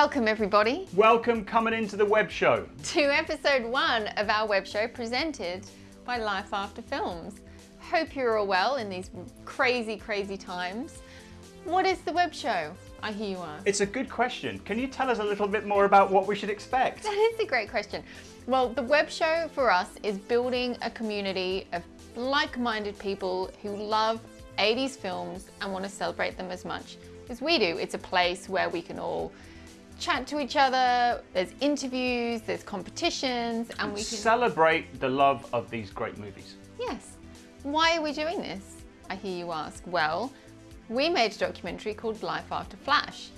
Welcome everybody Welcome coming into the web show. to episode one of our web show presented by Life After Films. Hope you're all well in these crazy, crazy times. What is the web show? I hear you ask. It's a good question. Can you tell us a little bit more about what we should expect? That is a great question. Well, the web show for us is building a community of like-minded people who love 80s films and want to celebrate them as much as we do. It's a place where we can all chat to each other, there's interviews, there's competitions, and we can... Celebrate the love of these great movies. Yes. Why are we doing this? I hear you ask. Well, we made a documentary called Life After Flash,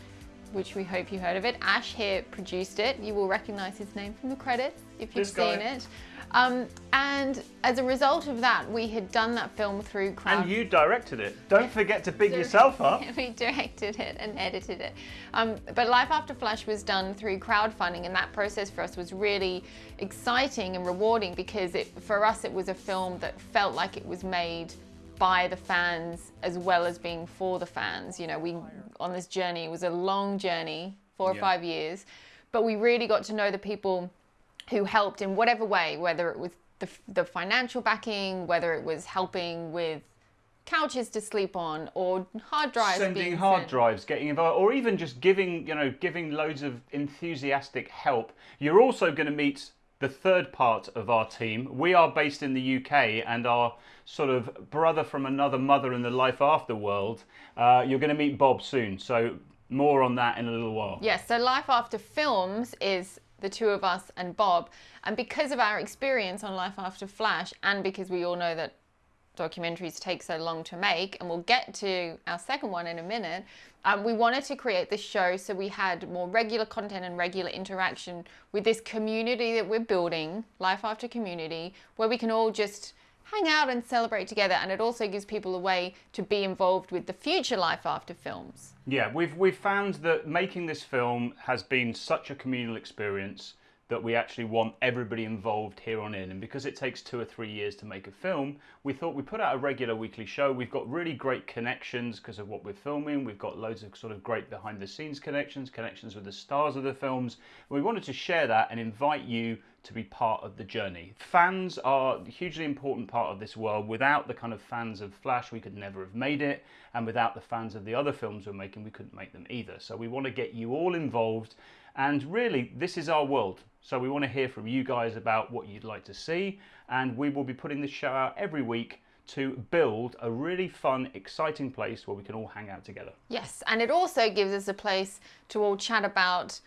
which we hope you heard of it. Ash here produced it. You will recognize his name from the credits if you've This guy. seen it. Um, and as a result of that, we had done that film through crowd. And you directed it. Don't forget to big yourself up. we directed it and edited it. Um, but Life After Flash was done through crowdfunding and that process for us was really exciting and rewarding because it, for us it was a film that felt like it was made by the fans as well as being for the fans. You know, we on this journey, it was a long journey, four or Yeah. five years, but we really got to know the people who helped in whatever way, whether it was the, the financial backing, whether it was helping with couches to sleep on or hard drives Sending hard sent. drives, getting involved, or even just giving, you know, giving loads of enthusiastic help. You're also going to meet the third part of our team. We are based in the UK and our sort of brother from another mother in the life after world. Uh, you're going to meet Bob soon. So more on that in a little while. Yes, so Life After Films is the two of us and Bob. And because of our experience on Life After Flash, and because we all know that documentaries take so long to make, and we'll get to our second one in a minute, um, we wanted to create this show so we had more regular content and regular interaction with this community that we're building, Life After Community, where we can all just hang out and celebrate together. And it also gives people a way to be involved with the future Life After films. Yeah, we've we've found that making this film has been such a communal experience that we actually want everybody involved here on in. And because it takes two or three years to make a film, we thought we'd put out a regular weekly show. We've got really great connections because of what we're filming. We've got loads of sort of great behind the scenes connections, connections with the stars of the films. We wanted to share that and invite you to be part of the journey. Fans are a hugely important part of this world. Without the kind of fans of Flash, we could never have made it. And without the fans of the other films we're making, we couldn't make them either. So we want to get you all involved. And really, this is our world. So we want to hear from you guys about what you'd like to see. And we will be putting this show out every week to build a really fun, exciting place where we can all hang out together. Yes, and it also gives us a place to all chat about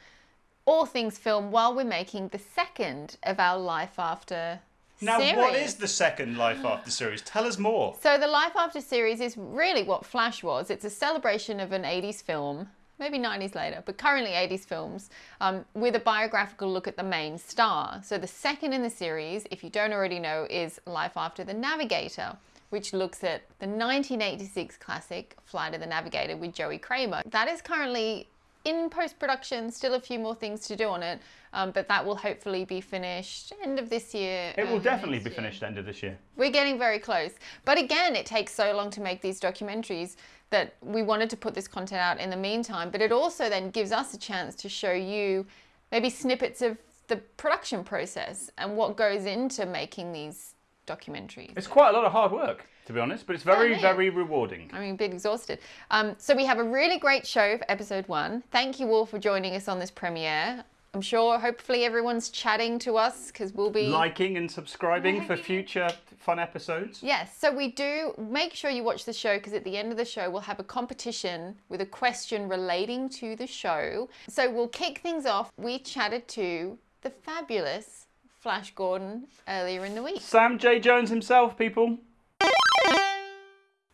all things film while we're making the second of our Life After Now, series. what is the second Life After series? Tell us more. So the Life After series is really what Flash was. It's a celebration of an 80s film, maybe 90s later, but currently 80s films, um, with a biographical look at the main star. So the second in the series, if you don't already know, is Life After the Navigator, which looks at the 1986 classic Flight of the Navigator with Joey Cramer. That is currently in post-production, still a few more things to do on it, um, but that will hopefully be finished end of this year. It will definitely be year. finished end of this year. We're getting very close. But again, it takes so long to make these documentaries that we wanted to put this content out in the meantime. But it also then gives us a chance to show you maybe snippets of the production process and what goes into making these documentaries. It's quite a lot of hard work, to be honest, but it's very, very rewarding. I mean, a bit exhausted. Um, so we have a really great show for episode one. Thank you all for joining us on this premiere. I'm sure, hopefully, everyone's chatting to us because we'll be Liking and subscribing for future fun episodes. Yes, so we do make sure you watch the show because at the end of the show we'll have a competition with a question relating to the show. So we'll kick things off. We chatted to the fabulous Flash Gordon earlier in the week. Sam J. Jones himself, people.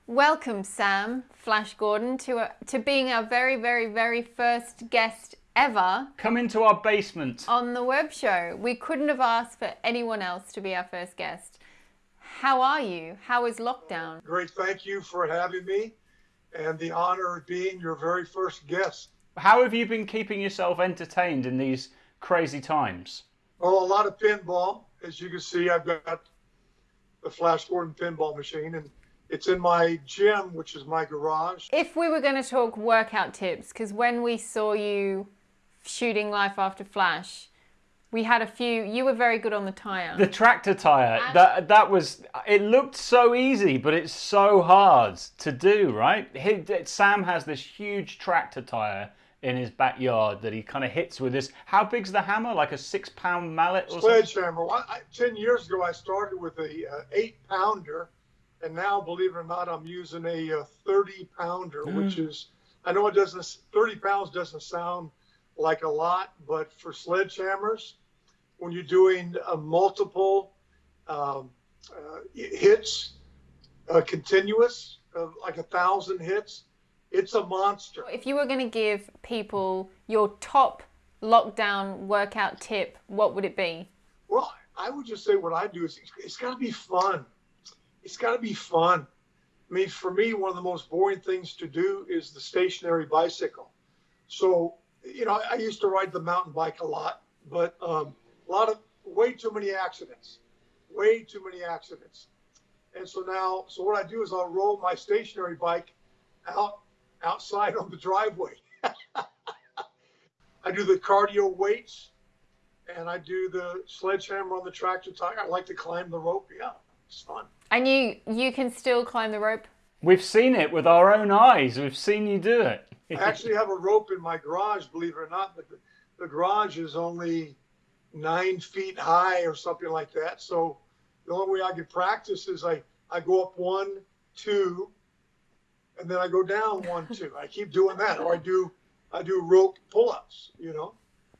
Welcome, Sam Flash Gordon, to a, to being our very, very, very first guest ever Come into our basement. on the web show. We couldn't have asked for anyone else to be our first guest. How are you? How is lockdown? Great. Thank you for having me and the honor of being your very first guest. How have you been keeping yourself entertained in these crazy times? Oh, a lot of pinball. As you can see, I've got the Flash Gordon pinball machine, and it's in my gym, which is my garage. If we were going to talk workout tips, because when we saw you shooting Life After Flash, we had a few. You were very good on the tire. The tractor tire. That that was. It looked so easy, but it's so hard to do. Right? He, Sam has this huge tractor tire in his backyard that he kind of hits with this. How big's the hammer? Like a six-pound mallet or Sledgehammer. Well, I, Ten years ago, I started with a uh, eight-pounder, and now, believe it or not, I'm using a uh, thirty-pounder, mm. which is. I know it doesn't. Thirty pounds doesn't sound like a lot, but for sledgehammers, when you're doing a uh, multiple um, uh, hits, uh, continuous, like a thousand hits, it's a monster. If you were going to give people your top lockdown workout tip, what would it be? Well, I would just say what I do is it's got to be fun. It's got to be fun. I mean, for me, one of the most boring things to do is the stationary bicycle. So, you know, I used to ride the mountain bike a lot, but um, a lot of way too many accidents, way too many accidents. And so now, so what I do is I'll roll my stationary bike out outside on the driveway. I do the cardio weights and I do the sledgehammer on the tractor tire. I like to climb the rope. Yeah, it's fun. And you you can still climb the rope? We've seen it with our own eyes. We've seen you do it. I actually have a rope in my garage, believe it or not, but the, the garage is only nine feet high or something like that. So the only way I can practice is I, I go up one, two, and then I go down one, two. I keep doing that, or I do I do rope pull-ups. You know.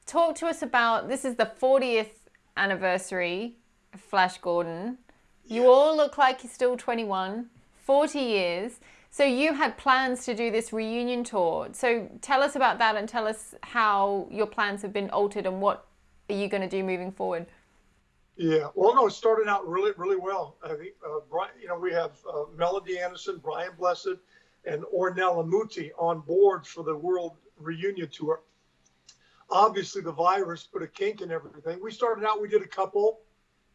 Talk to us about this. Is the 40th anniversary of Flash Gordon. You yes. all look like you're still 21. 40 years. So you had plans to do this reunion tour. So tell us about that and tell us how your plans have been altered and what are you going to do moving forward? Yeah, well, no, it started out really, really well. I think, uh, Brian, you know, we have uh, Melody Anderson, Brian Blessed, and Ornella Muti on board for the World Reunion Tour. Obviously, the virus put a kink in everything. We started out, we did a couple.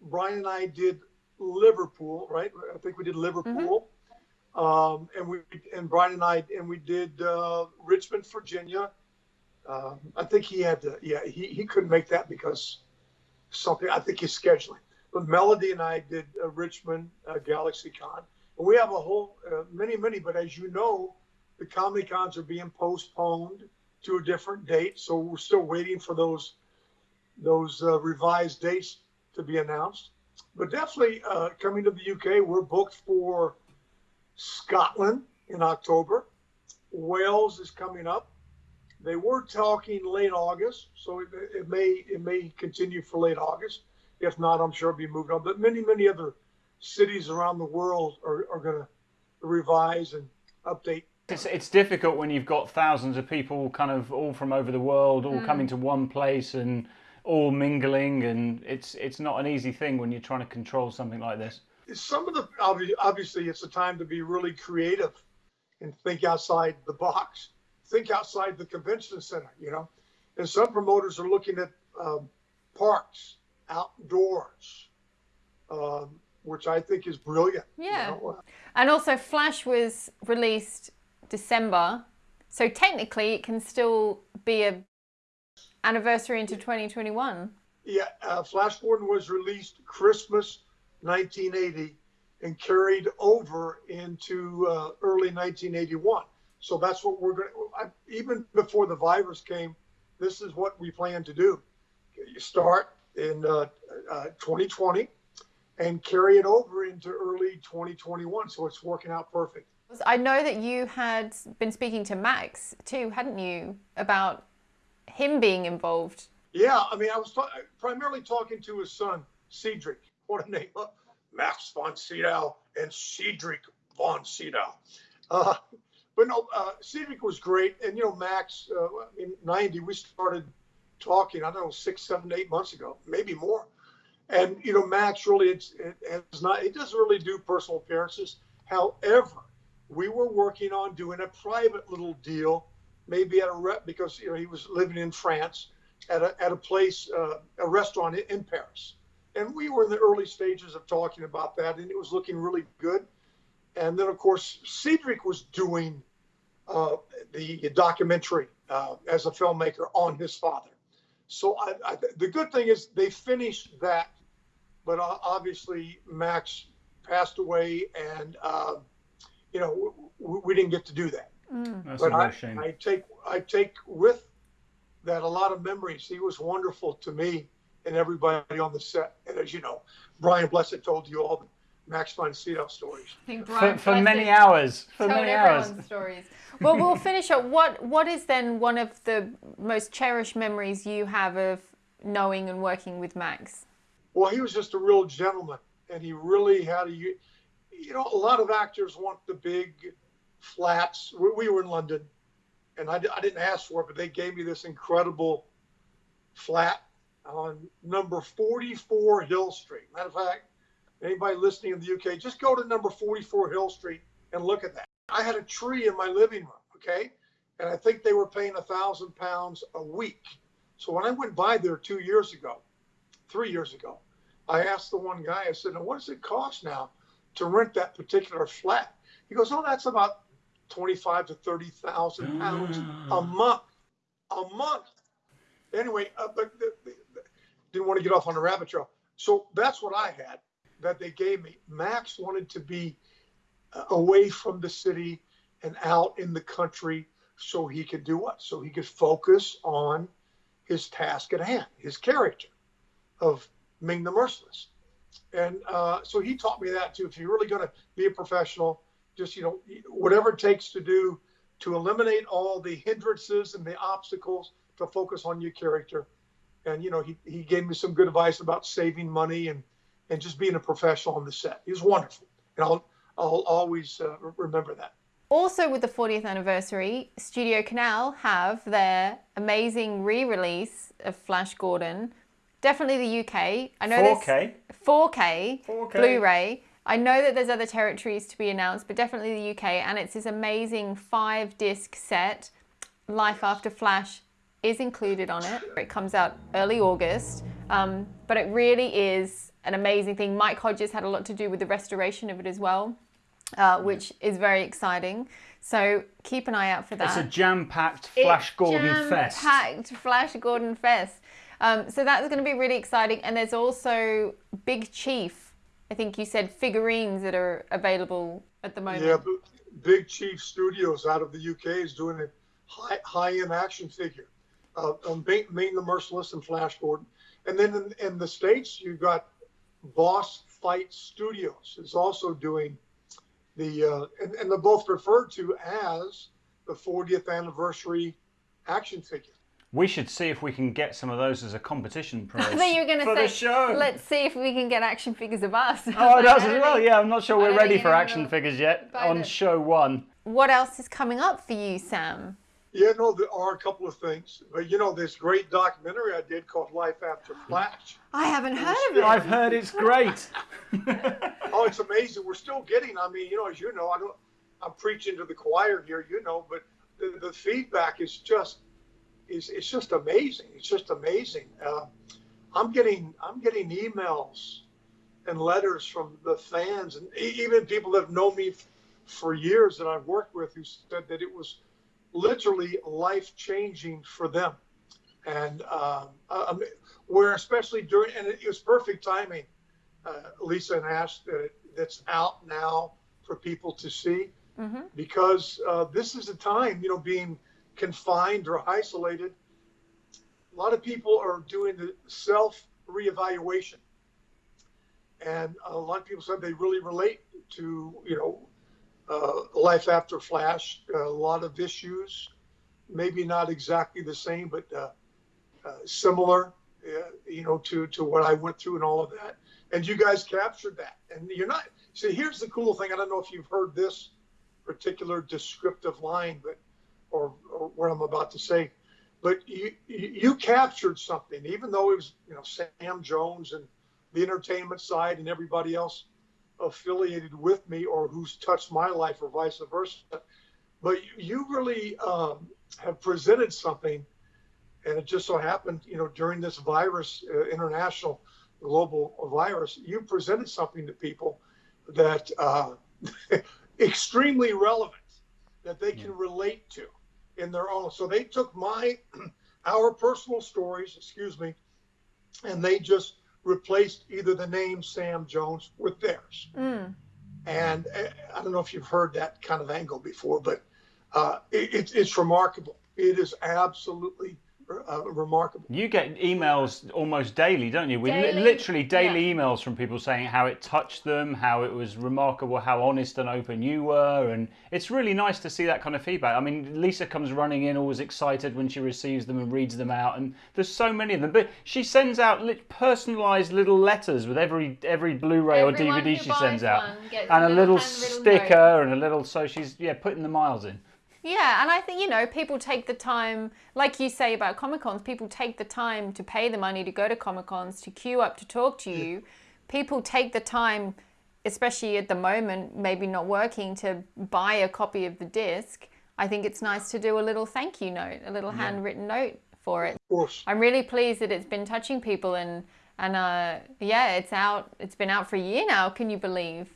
Brian and I did Liverpool, right? I think we did Liverpool. Mm-hmm. Um, and we and Brian and I and we did uh, Richmond, Virginia. Uh, I think he had to, yeah, he, he couldn't make that because something, I think his scheduling. But Melody and I did uh, Richmond uh, Galaxy Con. We have a whole, uh, many, many, but as you know, the Comic Cons are being postponed to a different date. So we're still waiting for those, those uh, revised dates to be announced. But definitely uh, coming to the UK, we're booked for Scotland in October. Wales is coming up. They were talking late August, so it, it may it may continue for late August. If not, I'm sure it'll be moved on. But many many other cities around the world are, are going to revise and update. It's, it's difficult when you've got thousands of people kind of all from over the world all mm. coming to one place and all mingling and it's it's not an easy thing when you're trying to control something like this. Some of the obviously it's a time to be really creative and think outside the box think outside the convention center, you know. And some promoters are looking at um, parks, outdoors, um, which I think is brilliant. Yeah. You know? And also, Flash was released December, so technically it can still be a anniversary into 2021. Yeah, uh, Flash Gordon was released Christmas 1980 and carried over into uh, early 1981. So that's what we're going to, even before the virus came, this is what we plan to do. You start in uh, uh, 2020 and carry it over into early 2021. So it's working out perfect. I know that you had been speaking to Max too, hadn't you, about him being involved? Yeah, I mean, I was ta- primarily talking to his son, Cedric. What a name! Max von Sydow and Cedric von Sydow. Uh, but no, uh, Cedric was great. And, you know, Max, uh, in 90, we started talking, I don't know, six, seven, eight months ago, maybe more. And, you know, Max really, it's, it, it's not, it doesn't really do personal appearances. However, we were working on doing a private little deal, maybe at a rep, because, you know, he was living in France at a, at a place, uh, a restaurant in Paris. And we were in the early stages of talking about that, and it was looking really good. And then, of course, Cedric was doing uh, the documentary uh, as a filmmaker on his father. So I, I, the good thing is they finished that, but obviously Max passed away, and uh, you know we, we, didn't get to do that. Mm. That's but a real I, shame. I take I take with that a lot of memories. He was wonderful to me and everybody on the set. And as you know, Brian Blessed told you all the Max von Sydow stories. I think for, for many hours. For many hours. stories. Well, we'll finish up. What What is then one of the most cherished memories you have of knowing and working with Max? Well, he was just a real gentleman, and he really had a. You know, a lot of actors want the big flats. We, we were in London, and I, I didn't ask for it, but they gave me this incredible flat on number 44 Hill Street. Matter of fact, anybody listening in the UK, just go to number 44 Hill Street and look at that. I had a tree in my living room, okay? And I think they were paying a thousand pounds a week. So when I went by there two years ago, three years ago, I asked the one guy, I said, now what does it cost now to rent that particular flat? He goes, oh, that's about 25 to 30,000 pounds a month, a month. Anyway, uh, but the, the, didn't want to get off on a rabbit trail. So that's what I had that they gave me. Max wanted to be uh, away from the city and out in the country so he could do what? So he could focus on his task at hand, his character of Ming the Merciless. And uh, so he taught me that too. If you're really going to be a professional, just, you know, whatever it takes to do to eliminate all the hindrances and the obstacles to focus on your character. And, you know, he, he gave me some good advice about saving money and, and just being a professional on the set. He was wonderful. And I'll, I'll always uh, remember that. Also, with the 40th anniversary, Studio Canal have their amazing re-release of Flash Gordon. Definitely the UK. I know 4K. 4K, 4K. Blu-ray. I know that there's other territories to be announced, but definitely the UK. And it's this amazing five-disc set. Life After Flash is included on it. It comes out early August, um, but it really is an amazing thing. Mike Hodges had a lot to do with the restoration of it as well uh, which is very exciting. So keep an eye out for that. It's a jam-packed Flash it's Gordon jam fest. Jam-packed Flash Gordon fest. Um, so that's going to be really exciting. And there's also Big Chief. I think you said figurines that are available at the moment. Yeah, Big Chief Studios out of the UK is doing a high, high-end action figure. Uh, um, Ming the Merciless and Flash Gordon. And then in, in the States, you've got Boss Fight Studios is also doing the uh, and, and they're both referred to as the 40th anniversary action figure. We should see if we can get some of those as a competition prize. I think you're going to say, show. let's see if we can get action figures of us. Oh, it does as well. Yeah, I'm not sure we're ready for action figures yet on show one. What else is coming up for you, Sam? Yeah, no, there are a couple of things. But you know, this great documentary I did called Life After Flash. I haven't heard of it. I've heard it's great. oh, it's amazing. We're still getting. I mean, you know, as you know, I don't. I'm preaching to the choir here, you know, but the, the feedback is just is it's just amazing. It's just amazing. Uh, I'm getting I'm getting emails and letters from the fans and even people that have known me for years that I've worked with who said that it was literally life changing for them. And um, uh, where especially during, and it was perfect timing, uh, Lisa and Ash, that that's out now for people to see mm-hmm. because uh, this is a time, you know, being confined or isolated. A lot of people are doing the self reevaluation. And a lot of people said they really relate to, you know, Life After Flash, a lot of issues, maybe not exactly the same, but uh, uh, similar, uh, you know, to, to what I went through and all of that. And you guys captured that. And you're not, see, here's the cool thing. I don't know if you've heard this particular descriptive line, but, or, or what I'm about to say, but you, you captured something, even though it was, you know, Sam Jones and the entertainment side and everybody else affiliated with me or who's touched my life or vice versa. But you really um, have presented something, and it just so happened, you know, during this virus, uh, international global virus, you presented something to people that uh, extremely relevant that they can relate to. in their own. So they took my, our personal stories, excuse me, and they just replaced either the name Sam Jones with theirs. Mm. And uh, I don't know if you've heard that kind of angle before, but uh, it, it's remarkable. It is absolutely uh, remarkable. You get emails almost daily, don't you? We li- Daily, literally daily yeah. emails from people saying how it touched them, how it was remarkable, how honest and open you were, and it's really nice to see that kind of feedback. I mean, Lisa comes running in, always excited when she receives them and reads them out, and there's so many of them. But she sends out li- personalised little letters with every every Blu-ray Everyone or DVD she sends out, and a a little little sticker note. and a little. So she's yeah putting the miles in. Yeah, and I think, you know, people take the time, like you say about Comic Cons, people take the time to pay the money to go to Comic Cons, to queue up to talk to you. People take the time, especially at the moment, maybe not working, to buy a copy of the disc. I think it's nice to do a little thank you note, a little handwritten note for it. Of course. I'm really pleased that it's been touching people and and uh, yeah, it's out. It's been out for a year now. Can you believe?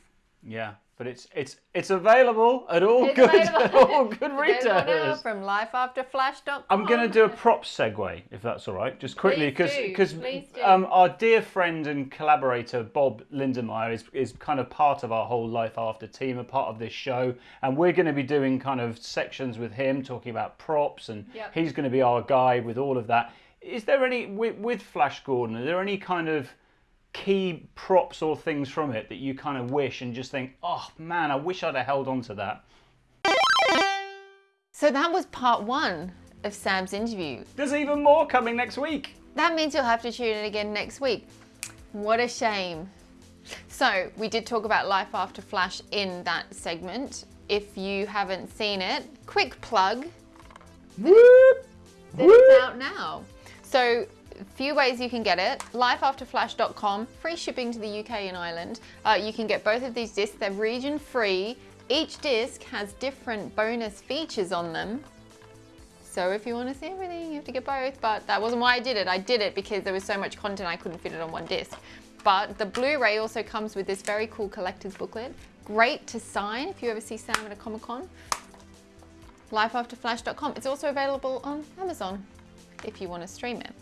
Yeah, but it's it's it's available at all It's good available- all good retailers. from lifeafterflash.com. I'm going to do a prop segue, if that's all right, just quickly, because do. um, our dear friend and collaborator Bob Lindenmeyer is is kind of part of our whole Life After team, a part of this show, and we're going to be doing kind of sections with him, talking about props, and Yep. he's going to be our guy with all of that. Is there any with, with Flash Gordon? Are there any kind of key props or things from it that you kind of wish and just think, oh man, I wish I'd have held on to that? So that was part one of Sam's interview. There's even more coming next week. That means you'll have to tune in again next week. What a shame. So, we did talk about Life After Flash in that segment. If you haven't seen it, quick plug Whoop! that it's out now. So, few ways you can get it. Lifeafterflash.com, free shipping to the UK and Ireland. Uh, you can get both of these discs, they're region free. Each disc has different bonus features on them. So if you want to see everything, you have to get both. But that wasn't why I did it. I did it because there was so much content I couldn't fit it on one disc. But the Blu-ray also comes with this very cool collector's booklet. Great to sign if you ever see Sam at a Comic Con. Lifeafterflash.com. It's also available on Amazon if you want to stream it.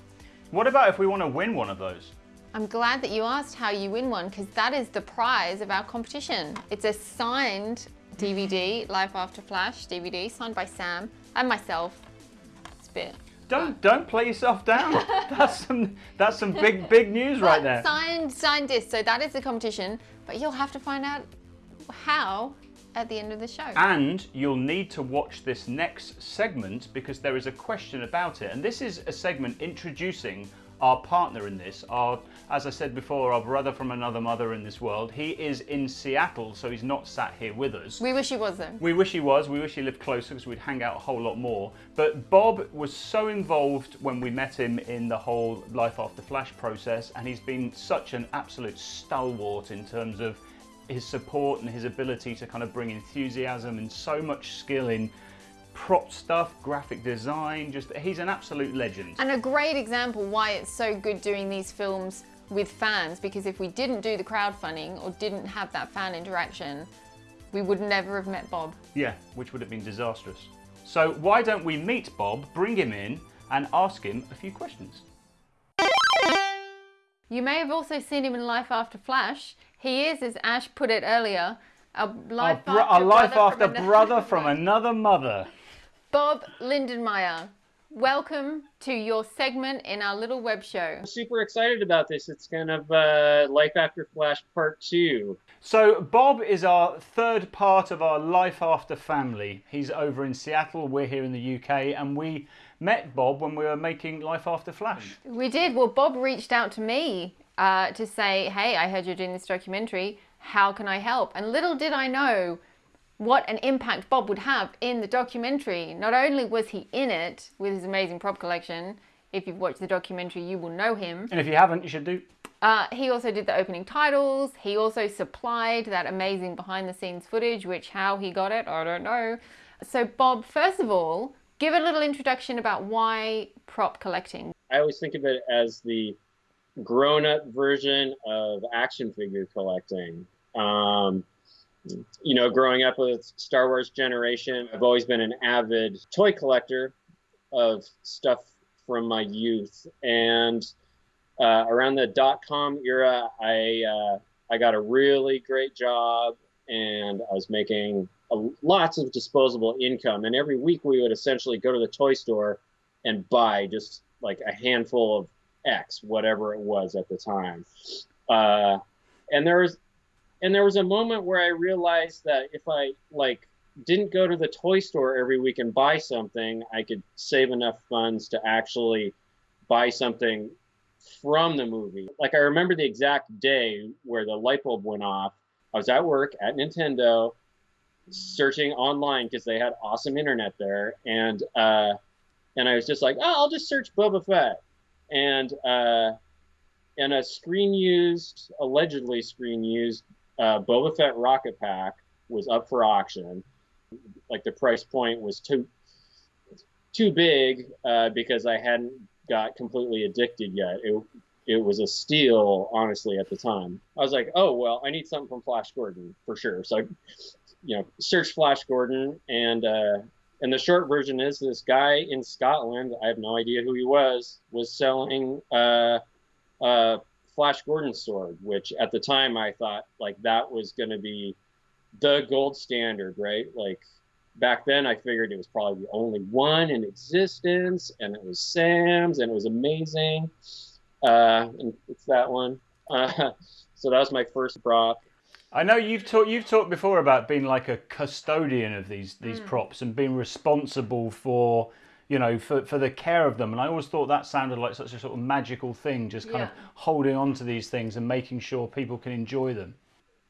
What about if we want to win one of those? I'm glad that you asked how you win one because that is the prize of our competition. It's a signed DVD, mm. Life After Flash DVD, signed by Sam and myself. It's a bit. Don't don't play yourself down. that's some that's some big big news right there. Signed, signed disc. So that is the competition, but you'll have to find out how at the end of the show. And you'll need to watch this next segment because there is a question about it. And this is a segment introducing our partner in this, our, as I said before, our brother from another mother in this world. He is in Seattle, so he's not sat here with us. we wish he was though. We wish he was. We wish he lived closer because we'd hang out a whole lot more. But Bob was so involved when we met him in the whole Life After Flash process, and he's been such an absolute stalwart in terms of his support and his ability to kind of bring enthusiasm and so much skill in prop stuff, graphic design. Just he's an absolute legend. And a great example why it's so good doing these films with fans because if we didn't do the crowdfunding or didn't have that fan interaction, we would never have met Bob. Yeah, which would have been disastrous. So why don't we meet Bob, bring him in, and ask him a few questions? You may have also seen him in Life After Flash. He is, as Ash put it earlier, a life a, bro- after a life brother after from brother from another mother. Bob Lindenmeyer. Welcome to your segment in our little web show. I'm super excited about this. It's kind of uh, Life After Flash Part 2. So Bob is our third part of our Life After family. He's over in Seattle, we're here in the UK, and we met Bob when we were making Life After Flash. We did. Well, Bob reached out to me uh, to say, hey, I heard you're doing this documentary. How can I help? And little did I know what an impact Bob would have in the documentary. Not only was he in it with his amazing prop collection, if you've watched the documentary, you will know him. And if you haven't, you should do. Uh, he also did the opening titles. He also supplied that amazing behind the scenes footage, which how he got it, I don't know. So, Bob, first of all, give a little introduction about why prop collecting. I always think of it as the grown up version of action figure collecting. Um, you know, growing up with Star Wars Generation, I've always been an avid toy collector of stuff from my youth. And uh, around the dot com era, I uh, I got a really great job, and I was making lots of disposable income. And every week, we would essentially go to the toy store and buy just like a handful of X, whatever it was at the time. Uh, and there was and there was a moment where I realized that if I like didn't go to the toy store every week and buy something, I could save enough funds to actually buy something from the movie. Like I remember the exact day where the light bulb went off. I was at work at Nintendo, searching online because they had awesome internet there, and uh, and I was just like, oh, I'll just search Boba Fett, and uh, and a screen used, allegedly screen used uh, Boba Fett rocket pack was up for auction. Like the price point was too too big uh, because I hadn't got completely addicted yet. It it was a steal, honestly, at the time. I was like, oh well, I need something from Flash Gordon for sure. So I, you know, search Flash Gordon, and uh, and the short version is this guy in Scotland. I have no idea who he was. Was selling uh, uh, Flash Gordon sword, which at the time I thought like that was going to be the gold standard, right? Like back then I figured it was probably the only one in existence, and it was Sam's, and it was amazing. Uh, and it's that one. Uh, so that was my first prop. I know you've talked you've talked before about being like a custodian of these these mm. props and being responsible for you know, for, for the care of them. And I always thought that sounded like such a sort of magical thing, just kind yeah. of holding on to these things and making sure people can enjoy them.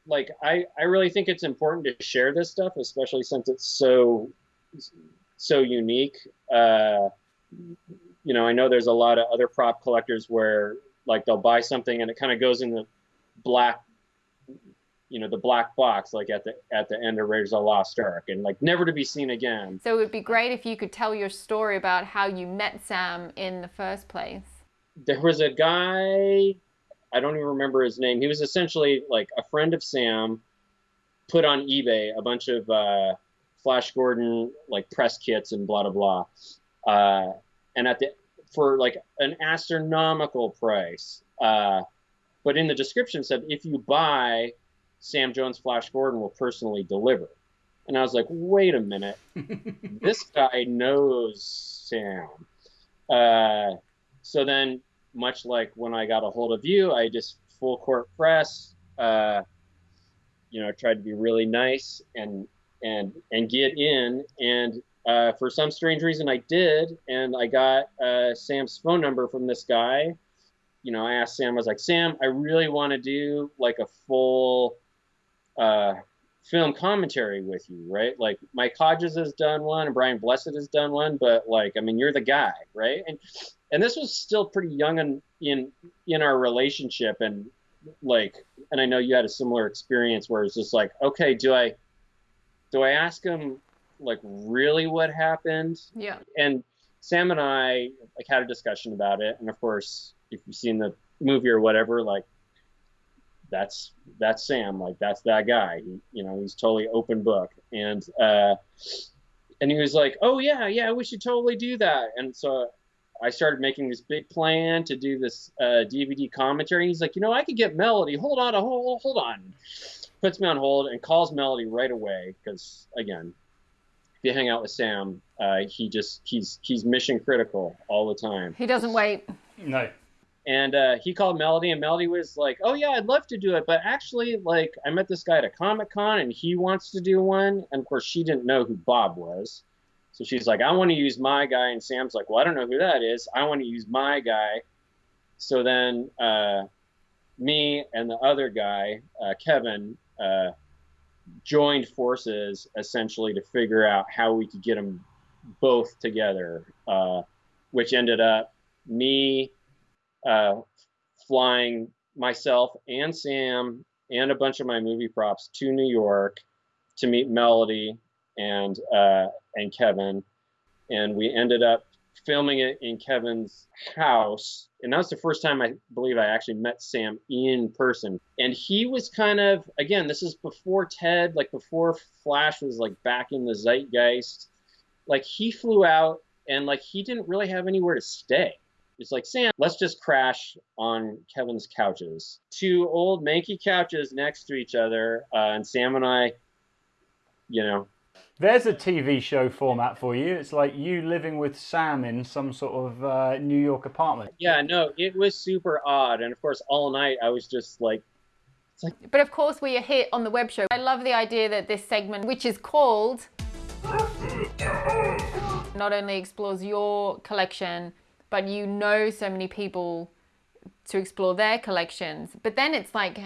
Like, I, I really think it's important to share this stuff, especially since it's so, so unique. Uh, you know, I know there's a lot of other prop collectors where like they'll buy something and it kind of goes in the black you know the black box like at the at the end of Raiders of the Lost Ark and like never to be seen again. So it would be great if you could tell your story about how you met Sam in the first place. There was a guy, I don't even remember his name. He was essentially like a friend of Sam, put on eBay a bunch of uh, Flash Gordon like press kits and blah blah blah, uh, and at the for like an astronomical price. Uh, but in the description said if you buy Sam Jones Flash Gordon will personally deliver. And I was like, wait a minute, this guy knows Sam. Uh, so then, much like when I got a hold of you, I just full court press, uh, you know, tried to be really nice and and and get in. And uh, for some strange reason, I did, and I got uh, Sam's phone number from this guy. You know, I asked Sam, I was like, Sam, I really want to do like a full uh, film commentary with you, right? Like Mike Hodges has done one, and Brian Blessed has done one, but like, I mean, you're the guy, right? And and this was still pretty young in in in our relationship, and like, and I know you had a similar experience where it's just like, okay, do I do I ask him like really what happened? Yeah. And Sam and I like had a discussion about it, and of course, if you've seen the movie or whatever, like that's that's Sam. Like that's that guy. He, you know, he's totally open book. And uh, and he was like, oh yeah, yeah, we should totally do that. And so I started making this big plan to do this uh, DVD commentary. And he's like, you know, I could get Melody. Hold on, hold hold on. Puts me on hold and calls Melody right away because again, if you hang out with Sam, uh, he just he's he's mission critical all the time. He doesn't wait. No. And uh, he called Melody, and Melody was like, "Oh yeah, I'd love to do it, but actually, like, I met this guy at a Comic Con, and he wants to do one." And of course, she didn't know who Bob was, so she's like, "I want to use my guy." And Sam's like, "Well, I don't know who that is. I want to use my guy." So then, uh, me and the other guy, uh, Kevin, uh, joined forces essentially to figure out how we could get them both together, uh, which ended up me uh, flying myself and Sam and a bunch of my movie props to New York to meet Melody and uh, and Kevin, and we ended up filming it in Kevin's house. And that was the first time I believe I actually met Sam in person. And he was kind of, again, this is before Ted, like before Flash was like back in the zeitgeist. Like he flew out and like he didn't really have anywhere to stay. It's like, Sam, let's just crash on Kevin's couches. Two old manky couches next to each other. Uh, and Sam and I, you know, There's a TV show format for you. It's like you living with Sam in some sort of uh, New York apartment. yeah, no, it was super odd. And of course, all night I was just like, it's like But of course, we are here on the web show. I love the idea that this segment, which is called, not only explores your collection, but you know so many people to explore their collections. But then it's like,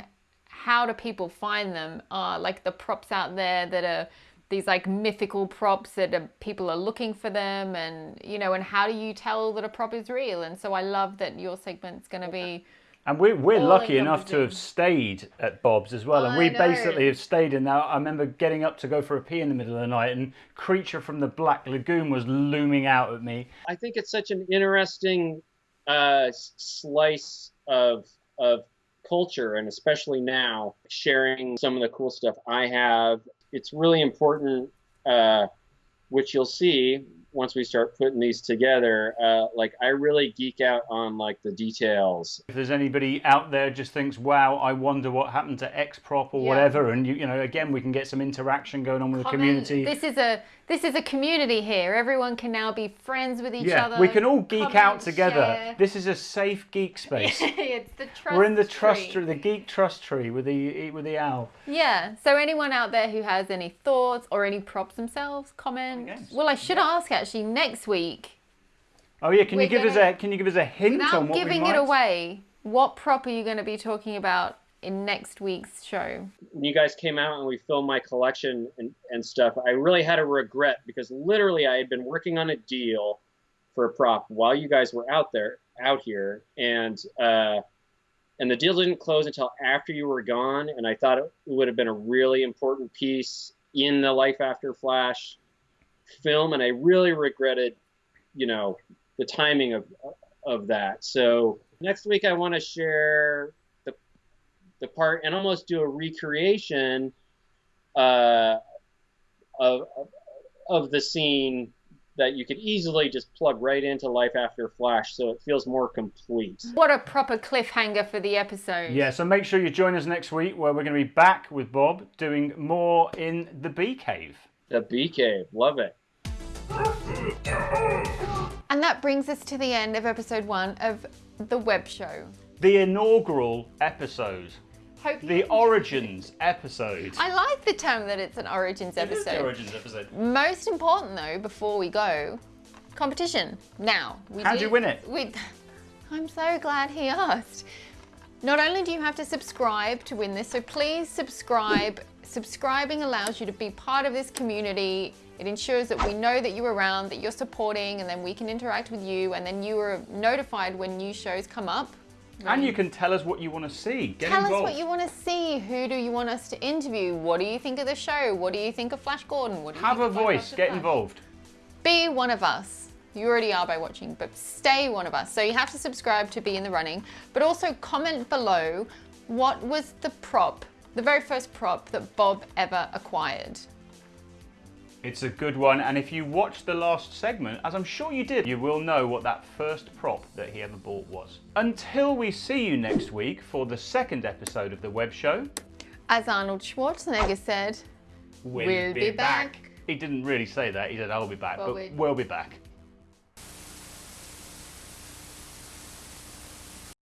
how do people find them? Uh, like the props out there that are these like mythical props that are, people are looking for them, and you know, and how do you tell that a prop is real? And so I love that your segment's going to be. And we're, we're All lucky enough to have stayed at Bob's as well. And I we know. basically have stayed in there. I remember getting up to go for a pee in the middle of the night and Creature from the Black Lagoon was looming out at me. I think it's such an interesting uh, slice of of culture, and especially now, sharing some of the cool stuff I have. It's really important, uh, which you'll see once we start putting these together. Uh, like I really geek out on like the details. If there's anybody out there just thinks, wow, I wonder what happened to X prop or Yeah. whatever, and you, you know, again, we can get some interaction going on with the community. This is a this is a community here. Everyone can now be friends with each yeah, other. we can all geek out together. share. This is a safe geek space. it's the trust. We're in the trust tree. tree, the geek trust tree with the with the owl. Yeah. So anyone out there who has any thoughts or any props themselves, comment. Well, I should ask actually next week. Oh yeah, can you give us gonna- a can you give us a hint on Without what we giving might? it away, what prop are you going to be talking about in next week's show? when you guys came out and we filmed my collection and, and stuff, I really had a regret because literally I had been working on a deal for a prop while you guys were out there, out here, and uh, and the deal didn't close until after you were gone, and I thought it would have been a really important piece in the Life After Flash film, and I really regretted, you know, the timing of of that. So next week I want to share the the part and almost do a recreation uh, of, of of the scene that you could easily just plug right into Life After Flash, so it feels more complete. What a proper cliffhanger for the episode. Yeah, so make sure you join us next week where we're going to be back with Bob doing more in the Bee Cave. The Bee Cave, love it. And that brings us to the end of episode one of the web show. The inaugural episode, the origins episode. I like the term that it's an origins It is the episode. origins episode. Most important though, before we go, competition. Now, we How'd did- you win it? We, I'm so glad he asked. Not only do you have to subscribe to win this, so please subscribe. Subscribing allows you to be part of this community. It ensures that we know that you're around, that you're supporting, and then we can interact with you, and then you are notified when new shows come up. And you can tell us what you want to see. Get Tell involved. us what you want to see. Who do you want us to interview? What do you think of the show? What do you think of Flash Gordon? What do you Have a voice. Get Flash? involved. Be one of us. You already are by watching, but stay one of us. So you have to subscribe to be in the running, but also comment below what was the prop, the very first prop that Bob ever acquired. It's a good one, and if you watched the last segment, as I'm sure you did, you will know what that first prop that he ever bought was. Until we see you next week for the second episode of the web show, As Arnold Schwarzenegger said, we'll, We'll be back. He didn't really say that, he said, I'll be back, Well, but we'll be back.